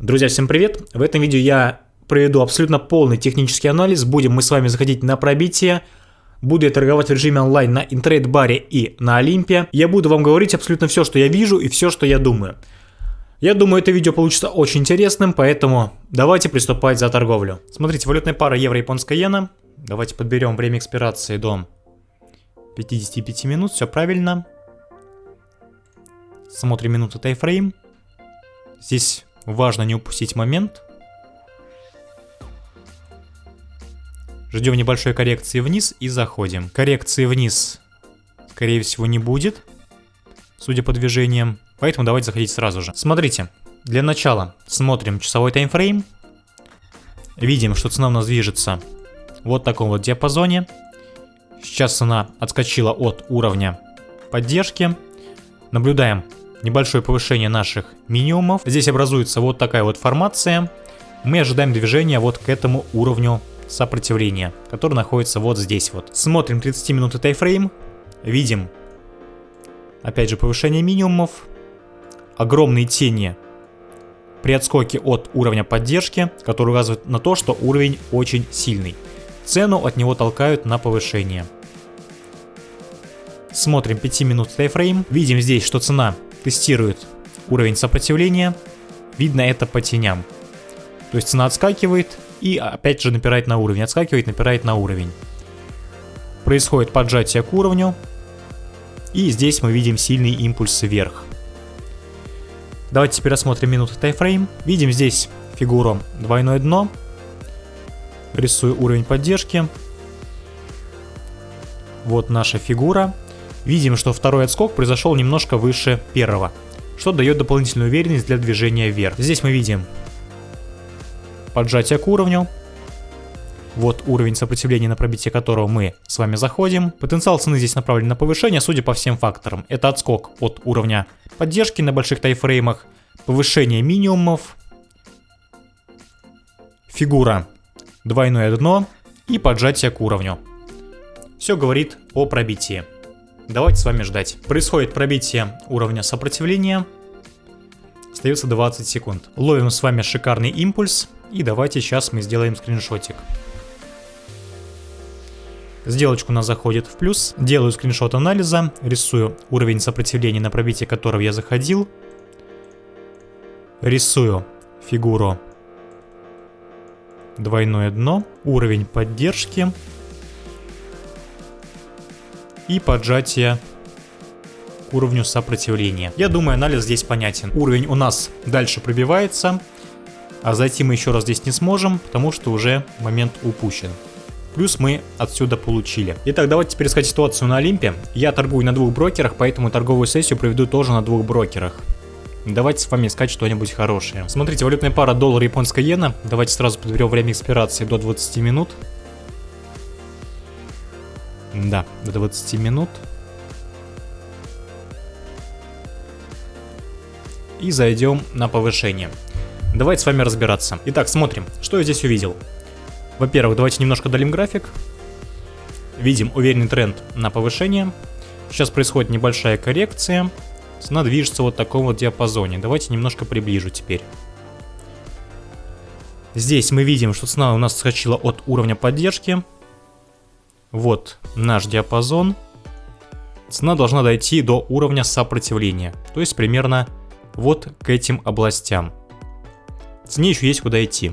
Друзья, всем привет! В этом видео я проведу абсолютно полный технический анализ. Будем мы с вами заходить на пробитие. Буду я торговать в режиме онлайн на интернет-баре и на Олимпе. Я буду вам говорить абсолютно все, что я вижу и все, что я думаю. Я думаю, это видео получится очень интересным, поэтому давайте приступать за торговлю. Смотрите, валютная пара евро-японская иена. Давайте подберем время экспирации до 55 минут, все правильно. Смотрим минуту тайфрейм. Здесь важно не упустить момент. Ждем небольшой коррекции вниз и заходим. Коррекции вниз, скорее всего, не будет, судя по движениям. Поэтому давайте заходить сразу же. Смотрите, для начала смотрим часовой таймфрейм. Видим, что цена у нас движется вот в таком вот диапазоне. Сейчас цена отскочила от уровня поддержки. Наблюдаем небольшое повышение наших минимумов. Здесь образуется вот такая вот формация. Мы ожидаем движения вот к этому уровню сопротивления, который находится вот здесь вот. Смотрим 30 минуты тайфрейм. Видим, опять же, повышение минимумов. Огромные тени при отскоке от уровня поддержки, который указывает на то, что уровень очень сильный. Цену от него толкают на повышение. Смотрим 5 минут тайфрейм. Видим здесь, что цена тестирует уровень сопротивления. Видно это по теням. То есть цена отскакивает и опять же напирает на уровень. Отскакивает, напирает на уровень. Происходит поджатие к уровню. И здесь мы видим сильный импульс вверх. Давайте теперь рассмотрим минуты тайфрейм. Видим здесь фигуру двойное дно. Рисую уровень поддержки. Вот наша фигура. Видим, что второй отскок произошел немножко выше первого, что дает дополнительную уверенность для движения вверх. Здесь мы видим поджатие к уровню. Вот уровень сопротивления, на пробитие которого мы с вами заходим. Потенциал цены здесь направлен на повышение, судя по всем факторам. Это отскок от уровня поддержки на больших тайфреймах, повышение минимумов, фигура двойное дно и поджатие к уровню. Все говорит о пробитии. Давайте с вами ждать. Происходит пробитие уровня сопротивления. Остается 20 секунд. Ловим с вами шикарный импульс. И давайте сейчас мы сделаем скриншотик. Сделочка у нас заходит в плюс. Делаю скриншот анализа. Рисую уровень сопротивления, на пробитие которого я заходил. Рисую фигуру двойное дно, уровень поддержки и поджатие к уровню сопротивления. Я думаю, анализ здесь понятен. Уровень у нас дальше пробивается, а зайти мы еще раз здесь не сможем, потому что уже момент упущен. Плюс мы отсюда получили. Итак, давайте теперь искать ситуацию на Олимпе. Я торгую на двух брокерах, поэтому торговую сессию проведу тоже на двух брокерах. Давайте с вами искать что-нибудь хорошее. Смотрите, валютная пара доллар японская иена. Давайте сразу подберем время экспирации до 20 минут. Да, до 20 минут. И зайдем на повышение. Давайте с вами разбираться. Итак, смотрим, что я здесь увидел. Во-первых, давайте немножко долим график. Видим уверенный тренд на повышение. Сейчас происходит небольшая коррекция. Цена движется вот в таком вот диапазоне. Давайте немножко приближу теперь. Здесь мы видим, что цена у нас скачила от уровня поддержки. Вот наш диапазон. Цена должна дойти до уровня сопротивления, то есть примерно вот к этим областям. Цене еще есть куда идти.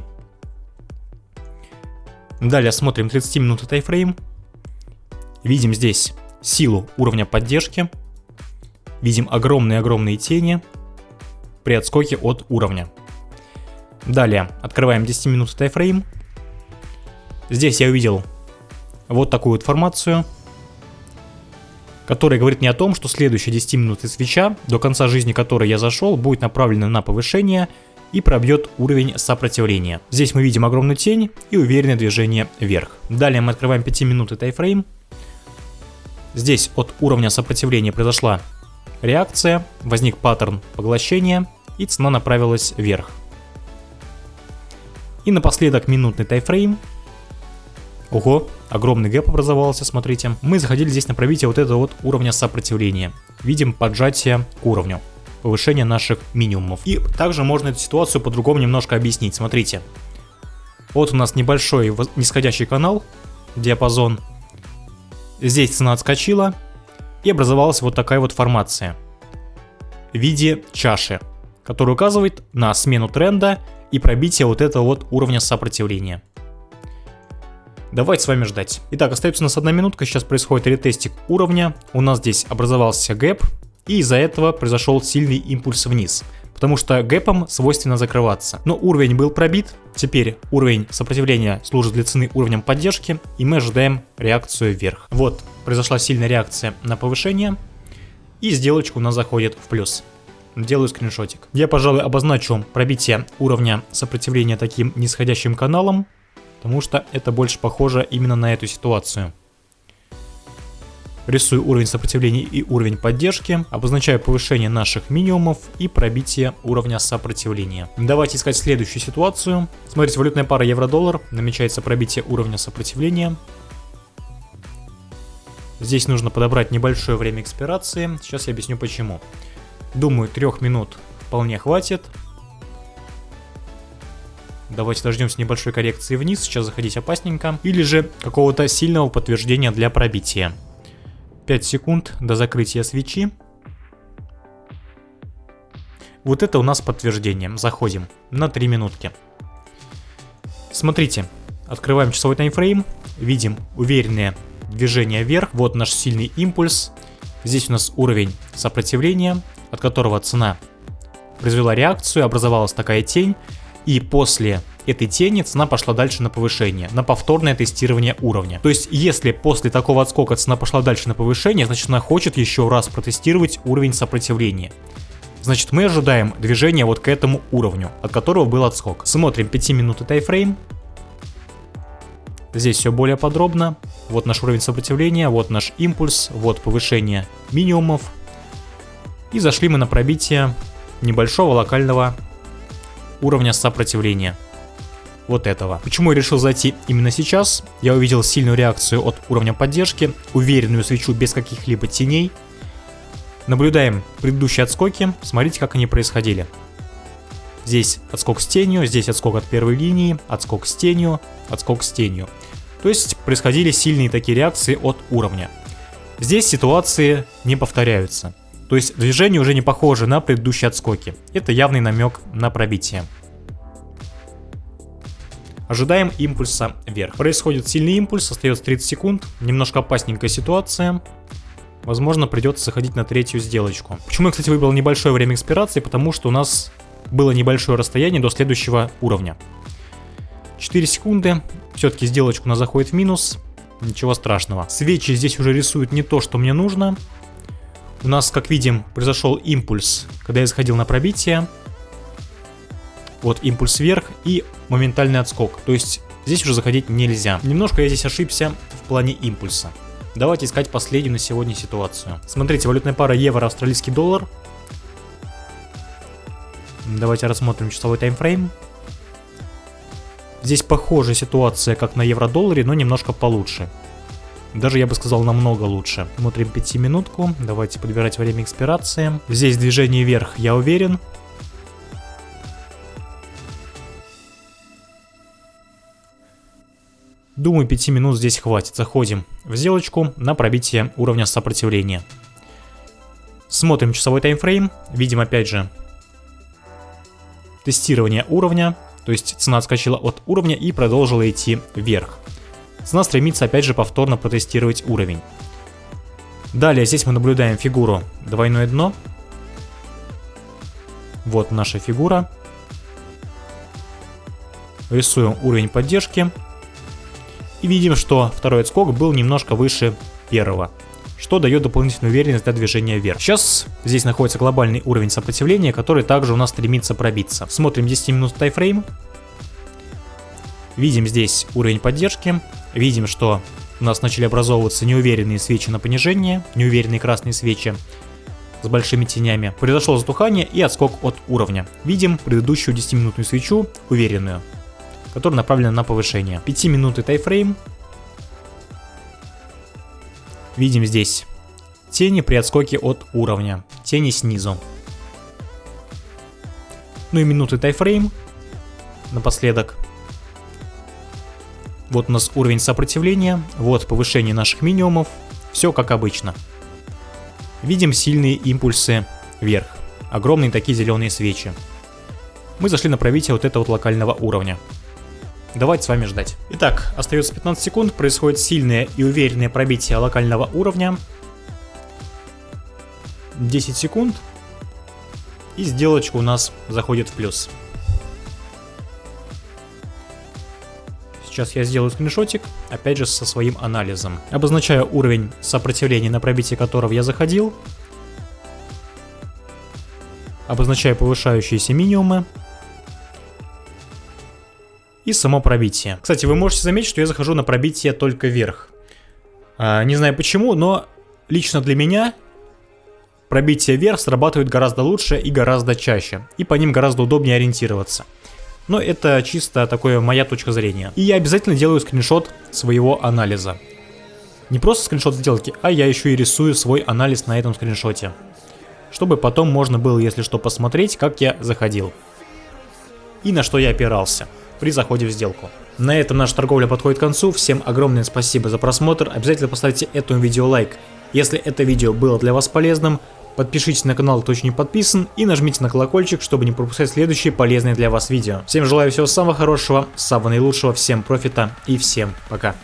Далее смотрим 30 минуты тайфрейм. Видим здесь силу уровня поддержки. Видим огромные-огромные тени при отскоке от уровня. Далее открываем 10 минут тайфрейм. Здесь я увидел вот такую вот формацию, которая говорит мне о том, что следующие 10 минуты свеча, до конца жизни которой я зашел, будет направлена на повышение и пробьет уровень сопротивления. Здесь мы видим огромную тень и уверенное движение вверх. Далее мы открываем 5-минутный таймфрейм. Здесь от уровня сопротивления произошла реакция, возник паттерн поглощения и цена направилась вверх. И напоследок минутный таймфрейм. Ого, огромный гэп образовался, смотрите. Мы заходили здесь на пробитие вот этого вот уровня сопротивления. Видим поджатие к уровню. повышение наших минимумов. И также можно эту ситуацию по-другому немножко объяснить. Смотрите, вот у нас небольшой нисходящий канал, диапазон. Здесь цена отскочила, и образовалась вот такая вот формация в виде чаши, которая указывает на смену тренда и пробитие вот этого вот уровня сопротивления. Давайте с вами ждать. Итак, остается у нас одна минутка, сейчас происходит ретестик уровня. У нас здесь образовался гэп, и из-за этого произошел сильный импульс вниз. Потому что гэпом свойственно закрываться. Но уровень был пробит, теперь уровень сопротивления служит для цены уровнем поддержки, и мы ожидаем реакцию вверх. Вот, произошла сильная реакция на повышение, и сделочка у нас заходит в плюс. Делаю скриншотик. Я, пожалуй, обозначу пробитие уровня сопротивления таким нисходящим каналом, потому что это больше похоже именно на эту ситуацию. Рисую уровень сопротивления и уровень поддержки, обозначаю повышение наших минимумов и пробитие уровня сопротивления. Давайте искать следующую ситуацию. Смотрите, валютная пара евро-доллар, намечается пробитие уровня сопротивления. Здесь нужно подобрать небольшое время экспирации, сейчас я объясню почему. Думаю, трех минут вполне хватит. Давайте дождемся небольшой коррекции вниз, сейчас заходить опасненько. Или же какого-то сильного подтверждения для пробития. 5 секунд до закрытия свечи. Вот это у нас подтверждение. Заходим на 3 минутки. Смотрите, открываем часовой таймфрейм, видим уверенное движение вверх. Вот наш сильный импульс. Здесь у нас уровень сопротивления, от которого цена произвела реакцию, образовалась такая тень. И после этой тени цена пошла дальше на повышение, на повторное тестирование уровня. То есть, если после такого отскока цена пошла дальше на повышение, значит она хочет еще раз протестировать уровень сопротивления. Значит, мы ожидаем движения вот к этому уровню, от которого был отскок. Смотрим 5 минуты тайфрейм. Здесь все более подробно. Вот наш уровень сопротивления, вот наш импульс, вот повышение минимумов. И зашли мы на пробитие небольшого локального уровня сопротивления вот этого. Почему я решил зайти именно сейчас? Я увидел сильную реакцию от уровня поддержки, уверенную свечу без каких-либо теней. Наблюдаем предыдущие отскоки, смотрите, как они происходили. Здесь отскок с тенью, здесь отскок от первой линии, отскок с тенью, отскок с тенью. То есть происходили сильные такие реакции от уровня. Здесь ситуации не повторяются. То есть движение уже не похоже на предыдущие отскоки. Это явный намек на пробитие. Ожидаем импульса вверх. Происходит сильный импульс, остается 30 секунд. Немножко опасненькая ситуация. Возможно, придется заходить на третью сделочку. Почему я, кстати, выбрал небольшое время экспирации? Потому что у нас было небольшое расстояние до следующего уровня. 4 секунды. Все-таки сделочку у нас заходит в минус. Ничего страшного. Свечи здесь уже рисуют не то, что мне нужно. У нас, как видим, произошел импульс, когда я заходил на пробитие. Вот импульс вверх и моментальный отскок. То есть здесь уже заходить нельзя. Немножко я здесь ошибся в плане импульса. Давайте искать последнюю на сегодня ситуацию. Смотрите, валютная пара евро-австралийский доллар. Давайте рассмотрим часовой таймфрейм. Здесь похожая ситуация, как на евро-долларе, но немножко получше. Даже я бы сказал намного лучше. Смотрим 5 минутку. Давайте подбирать время экспирации. Здесь движение вверх, я уверен. Думаю, 5 минут здесь хватит. Заходим в сделочку на пробитие уровня сопротивления. Смотрим часовой таймфрейм. Видим опять же тестирование уровня. То есть цена отскочила от уровня и продолжила идти вверх. Цена стремится опять же повторно протестировать уровень. Далее здесь мы наблюдаем фигуру двойное дно. Вот наша фигура. Рисуем уровень поддержки. И видим, что второй отскок был немножко выше первого, что дает дополнительную уверенность для движения вверх. Сейчас здесь находится глобальный уровень сопротивления, который также у нас стремится пробиться. Смотрим 10 минут тайфрейм. Видим здесь уровень поддержки. Видим, что у нас начали образовываться неуверенные свечи на понижение, неуверенные красные свечи с большими тенями. Произошло затухание и отскок от уровня. Видим предыдущую 10-минутную свечу, уверенную которая направлена на повышение. 5 минуты тайфрейм. Видим здесь тени при отскоке от уровня, тени снизу. Ну и минуты тайфрейм напоследок. Вот у нас уровень сопротивления, вот повышение наших минимумов, все как обычно. Видим сильные импульсы вверх, огромные такие зеленые свечи. Мы зашли на пробитие вот этого вот локального уровня. Давайте с вами ждать. Итак, остается 15 секунд, происходит сильное и уверенное пробитие локального уровня. 10 секунд, и сделочка у нас заходит в плюс. Сейчас я сделаю скриншотик, опять же со своим анализом. Обозначаю уровень сопротивления, на пробитие которого я заходил. Обозначаю повышающиеся минимумы. И само пробитие. Кстати, вы можете заметить, что я захожу на пробитие только вверх. А, не знаю почему, но лично для меня пробитие вверх срабатывает гораздо лучше и гораздо чаще. И по ним гораздо удобнее ориентироваться. Но это чисто такое моя точка зрения. И я обязательно делаю скриншот своего анализа. Не просто скриншот сделки, а я еще и рисую свой анализ на этом скриншоте. Чтобы потом можно было, если что, посмотреть, как я заходил. И на что я опирался при заходе в сделку. На этом наша торговля подходит к концу. Всем огромное спасибо за просмотр. Обязательно поставьте этому видео лайк, если это видео было для вас полезным. Подпишитесь на канал, кто еще не подписан, и нажмите на колокольчик, чтобы не пропускать следующие полезные для вас видео. Всем желаю всего самого хорошего, самого наилучшего, всем профита и всем пока.